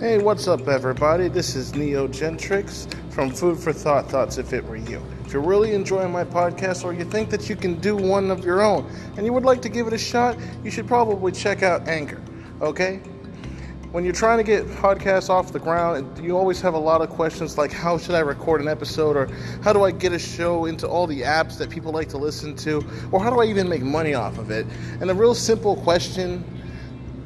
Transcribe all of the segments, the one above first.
Hey, what's up, everybody? This is Neo Gentrix from Food for Thought Thoughts If It Were You. If you're really enjoying my podcast or you think that you can do one of your own and you would like to give it a shot, you should probably check out Anchor, okay? When you're trying to get podcasts off the ground, you always have a lot of questions like how should I record an episode or how do I get a show into all the apps that people like to listen to or how do I even make money off of it? And a real simple question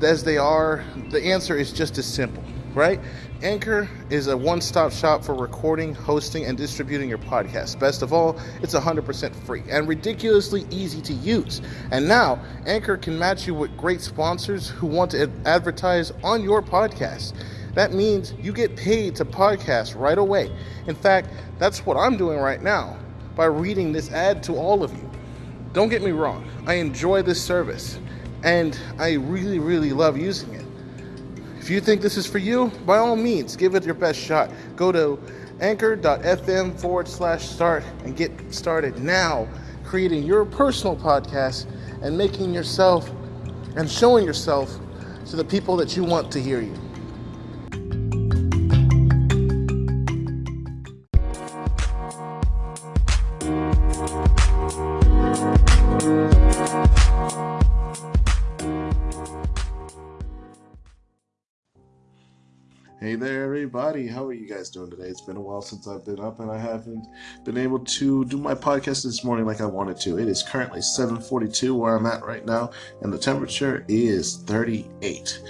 as they are, the answer is just as simple right? Anchor is a one stop shop for recording, hosting, and distributing your podcast. Best of all, it's 100% free and ridiculously easy to use. And now, Anchor can match you with great sponsors who want to advertise on your podcast. That means you get paid to podcast right away. In fact, that's what I'm doing right now by reading this ad to all of you. Don't get me wrong, I enjoy this service and I really, really love using it. If you think this is for you, by all means, give it your best shot. Go to anchor.fm forward slash start and get started now creating your personal podcast and making yourself and showing yourself to the people that you want to hear you. Everybody. How are you guys doing today? It's been a while since I've been up, and I haven't been able to do my podcast this morning like I wanted to. It is currently 7:42 where I'm at right now, and the temperature is 38.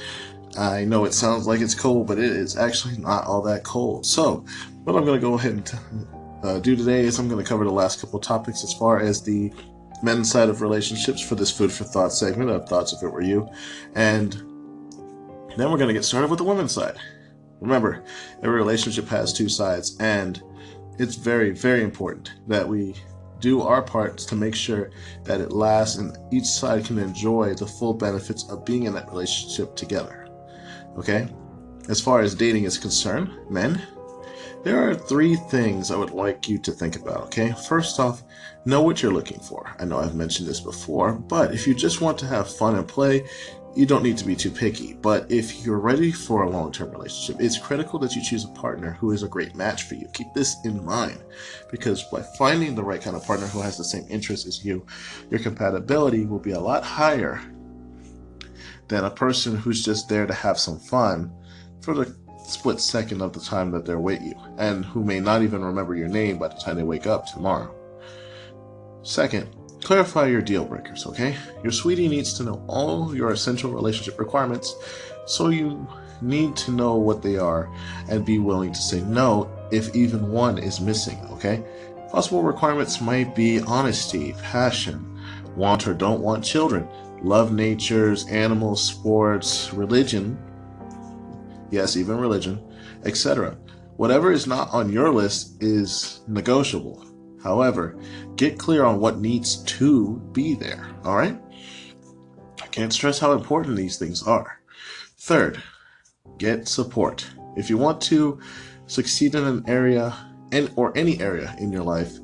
I know it sounds like it's cold, but it is actually not all that cold. So, what I'm going to go ahead and uh, do today is I'm going to cover the last couple topics as far as the men's side of relationships for this food for thought segment of thoughts if it were you, and then we're going to get started with the women's side. Remember, every relationship has two sides, and it's very, very important that we do our parts to make sure that it lasts and each side can enjoy the full benefits of being in that relationship together. Okay? As far as dating is concerned, men, there are three things I would like you to think about, okay? First off, know what you're looking for. I know I've mentioned this before, but if you just want to have fun and play, you don't need to be too picky. But if you're ready for a long term relationship, it's critical that you choose a partner who is a great match for you. Keep this in mind because by finding the right kind of partner who has the same interests as you, your compatibility will be a lot higher than a person who's just there to have some fun for the split second of the time that they're with you and who may not even remember your name by the time they wake up tomorrow. Second, Clarify your deal breakers, okay? Your sweetie needs to know all your essential relationship requirements, so you need to know what they are and be willing to say no if even one is missing, okay? Possible requirements might be honesty, passion, want or don't want children, love natures, animals, sports, religion, yes, even religion, etc. Whatever is not on your list is negotiable. However, get clear on what needs to be there, all right? I can't stress how important these things are. Third, get support. If you want to succeed in an area and or any area in your life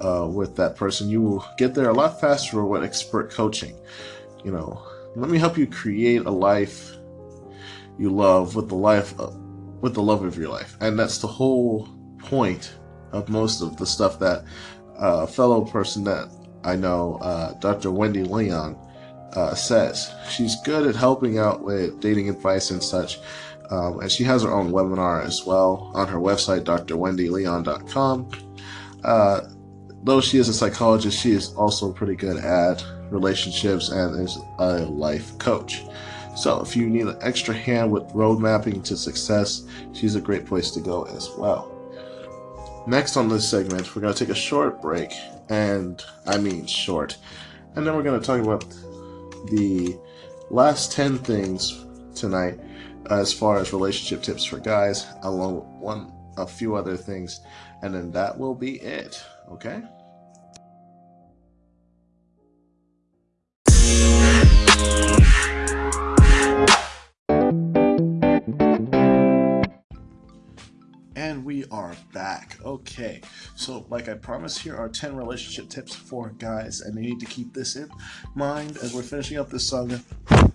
uh, with that person, you will get there a lot faster with expert coaching. You know, let me help you create a life you love with the life of, with the love of your life, and that's the whole point of most of the stuff that a uh, fellow person that I know, uh, Dr. Wendy Leon, uh, says. She's good at helping out with dating advice and such. Um, and she has her own webinar as well on her website, drwendyleon.com. Uh, though she is a psychologist, she is also pretty good at relationships and is a life coach. So if you need an extra hand with road mapping to success, she's a great place to go as well. Next on this segment, we're going to take a short break, and I mean short, and then we're going to talk about the last 10 things tonight as far as relationship tips for guys, along with one a few other things, and then that will be it. Okay? Are back. Okay, so like I promised, here are 10 relationship tips for guys, and they need to keep this in mind as we're finishing up this saga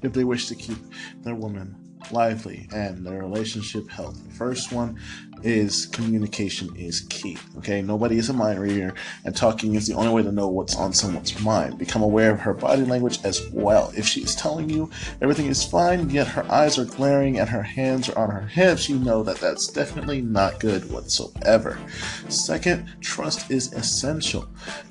if they wish to keep their woman lively, and their relationship healthy. First one is communication is key. Okay, nobody is a mind reader, and talking is the only way to know what's on someone's mind. Become aware of her body language as well. If she is telling you everything is fine, yet her eyes are glaring and her hands are on her hips, you know that that's definitely not good whatsoever. Second, trust is essential.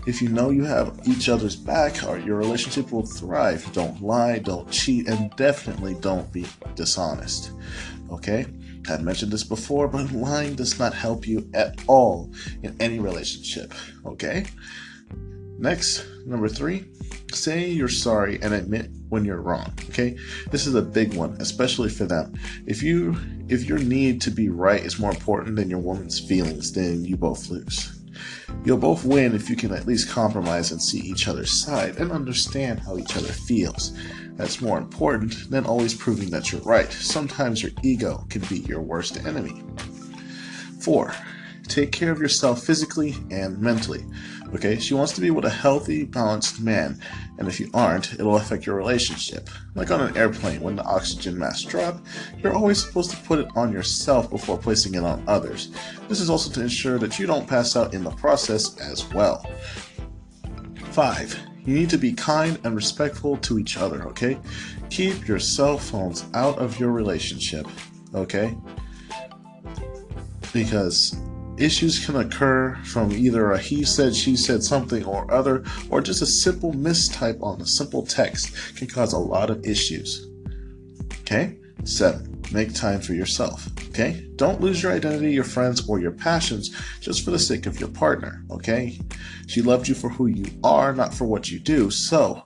If you know you have each other's back, your relationship will thrive. Don't lie, don't cheat, and definitely don't be dishonest. Okay? I've mentioned this before, but lying does not help you at all in any relationship. Okay? Next, number three, say you're sorry and admit when you're wrong. Okay? This is a big one, especially for them. If you if your need to be right is more important than your woman's feelings, then you both lose. You'll both win if you can at least compromise and see each other's side and understand how each other feels. That's more important than always proving that you're right. Sometimes your ego can be your worst enemy. 4. Take care of yourself physically and mentally. Okay, she wants to be with a healthy, balanced man, and if you aren't, it'll affect your relationship. Like on an airplane, when the oxygen mask drop, you're always supposed to put it on yourself before placing it on others. This is also to ensure that you don't pass out in the process as well. 5. You need to be kind and respectful to each other, okay? Keep your cell phones out of your relationship, okay? Because issues can occur from either a he said, she said something or other, or just a simple mistype on a simple text can cause a lot of issues. Okay? Seven, make time for yourself. Okay? Don't lose your identity, your friends, or your passions just for the sake of your partner. Okay? She loved you for who you are, not for what you do. So,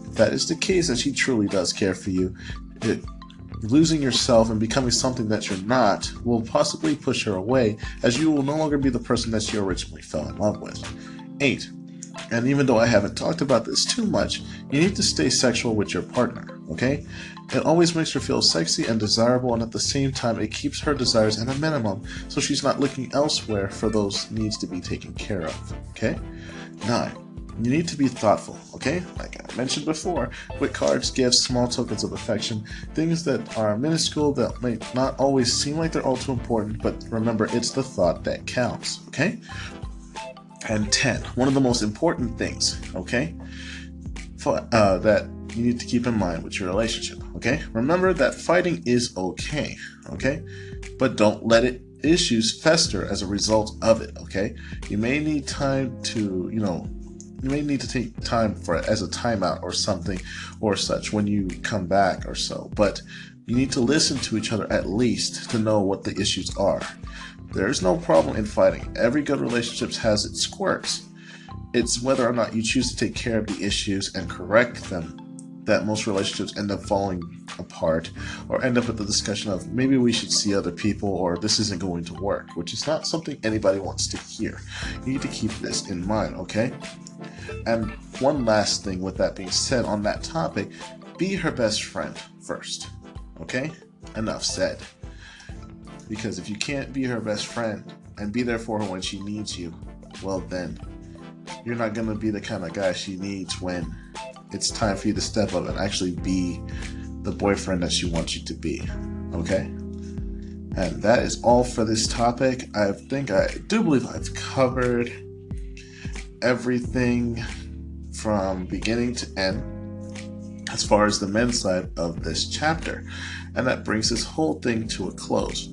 if that is the case and she truly does care for you, it, losing yourself and becoming something that you're not will possibly push her away as you will no longer be the person that she originally fell in love with. 8. And even though I haven't talked about this too much, you need to stay sexual with your partner, okay? It always makes her feel sexy and desirable, and at the same time, it keeps her desires at a minimum so she's not looking elsewhere for those needs to be taken care of. Okay? 9. You need to be thoughtful, okay? Like I mentioned before, with cards, gifts, small tokens of affection, things that are minuscule that may not always seem like they're all too important, but remember, it's the thought that counts, okay? And 10. One of the most important things, okay? For, uh, that you need to keep in mind with your relationship, okay? Remember that fighting is okay, okay? But don't let it issues fester as a result of it, okay? You may need time to, you know, you may need to take time for it as a timeout or something or such when you come back or so, but you need to listen to each other at least to know what the issues are. There is no problem in fighting. Every good relationship has its quirks. It's whether or not you choose to take care of the issues and correct them that most relationships end up falling apart or end up with the discussion of maybe we should see other people or this isn't going to work, which is not something anybody wants to hear. You need to keep this in mind, okay? And one last thing with that being said on that topic, be her best friend first, okay? Enough said. Because if you can't be her best friend and be there for her when she needs you, well then, you're not to be the kind of guy she needs when it's time for you to step up and actually be the boyfriend that she wants you to be. Okay? And that is all for this topic. I think I do believe I've covered everything from beginning to end as far as the men's side of this chapter. And that brings this whole thing to a close.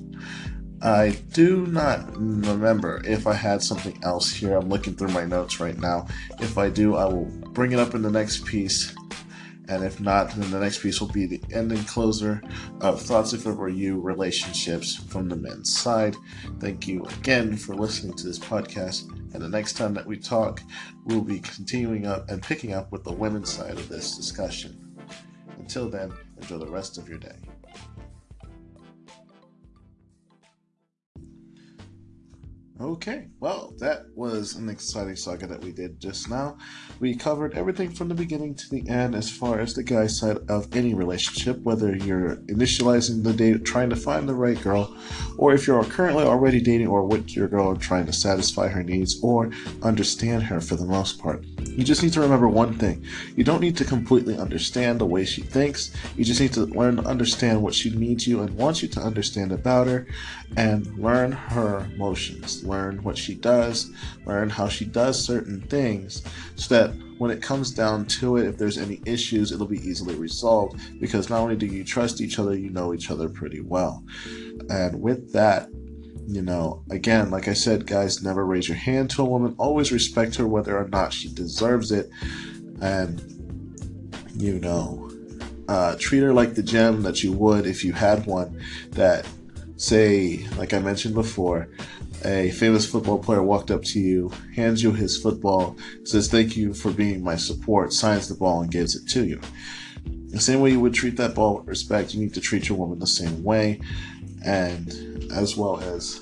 I do not remember if I had something else here. I'm looking through my notes right now. If I do, I will bring it up in the next piece. And if not, then the next piece will be the ending closer of Thoughts If It Were You relationships from the men's side. Thank you again for listening to this podcast. And the next time that we talk, we'll be continuing up and picking up with the women's side of this discussion. Until then, enjoy the rest of your day. Okay, well, that was an exciting saga that we did just now. We covered everything from the beginning to the end as far as the guy side of any relationship, whether you're initializing the date, trying to find the right girl, or if you're currently already dating or with your girl trying to satisfy her needs or understand her for the most part. You just need to remember one thing. You don't need to completely understand the way she thinks. You just need to learn to understand what she needs you and wants you to understand about her and learn her emotions learn what she does, learn how she does certain things, so that when it comes down to it, if there's any issues, it'll be easily resolved because not only do you trust each other, you know each other pretty well. And with that, you know, again, like I said, guys, never raise your hand to a woman. Always respect her whether or not she deserves it. And, you know, uh, treat her like the gem that you would if you had one that, say, like I mentioned before, a famous football player walked up to you, hands you his football, says, Thank you for being my support, signs the ball, and gives it to you. The same way you would treat that ball with respect, you need to treat your woman the same way. And as well as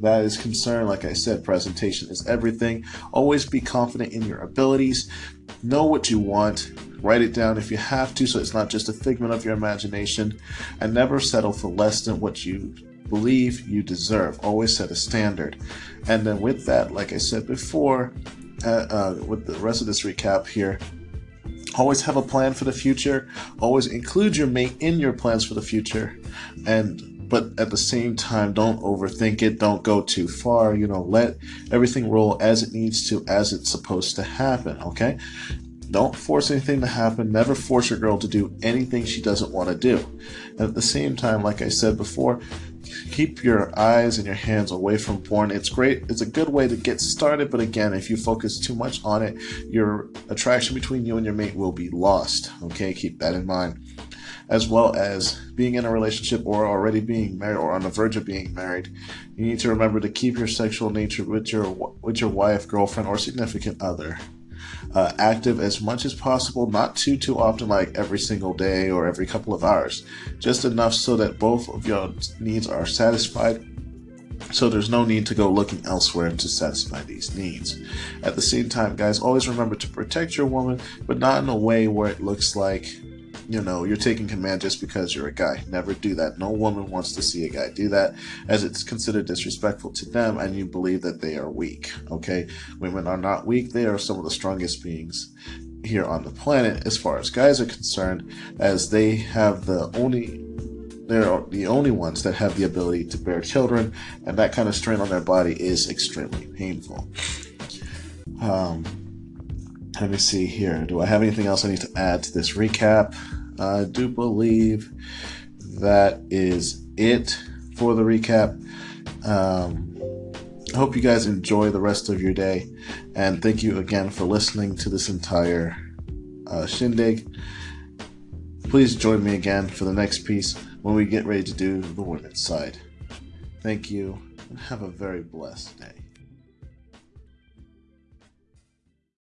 that is concerned, like I said, presentation is everything. Always be confident in your abilities. Know what you want. Write it down if you have to, so it's not just a figment of your imagination. And never settle for less than what you believe you deserve. Always set a standard. And then with that, like I said before, uh, uh, with the rest of this recap here, always have a plan for the future. Always include your mate in your plans for the future. And but at the same time, don't overthink it. Don't go too far. You know, let everything roll as it needs to, as it's supposed to happen. Okay. Don't force anything to happen. Never force your girl to do anything she doesn't want to do. And at the same time, like I said before, keep your eyes and your hands away from porn. It's great. It's a good way to get started, but again, if you focus too much on it, your attraction between you and your mate will be lost. Okay, keep that in mind. As well as being in a relationship or already being married or on the verge of being married, you need to remember to keep your sexual nature with your with your wife, girlfriend, or significant other uh, active as much as possible, not too too often, like every single day or every couple of hours, just enough so that both of your needs are satisfied. So there's no need to go looking elsewhere to satisfy these needs. At the same time, guys, always remember to protect your woman, but not in a way where it looks like you know, you're taking command just because you're a guy. Never do that. No woman wants to see a guy do that as it's considered disrespectful to them and you believe that they are weak. Okay? Women are not weak. They are some of the strongest beings here on the planet as far as guys are concerned as they have the only they're the only ones that have the ability to bear children and that kind of strain on their body is extremely painful. Um, let me see here. Do I have anything else I need to add to this recap? I do believe that is it for the recap. Um, I hope you guys enjoy the rest of your day, and thank you again for listening to this entire uh, shindig. Please join me again for the next piece when we get ready to do the women's side. Thank you, and have a very blessed day.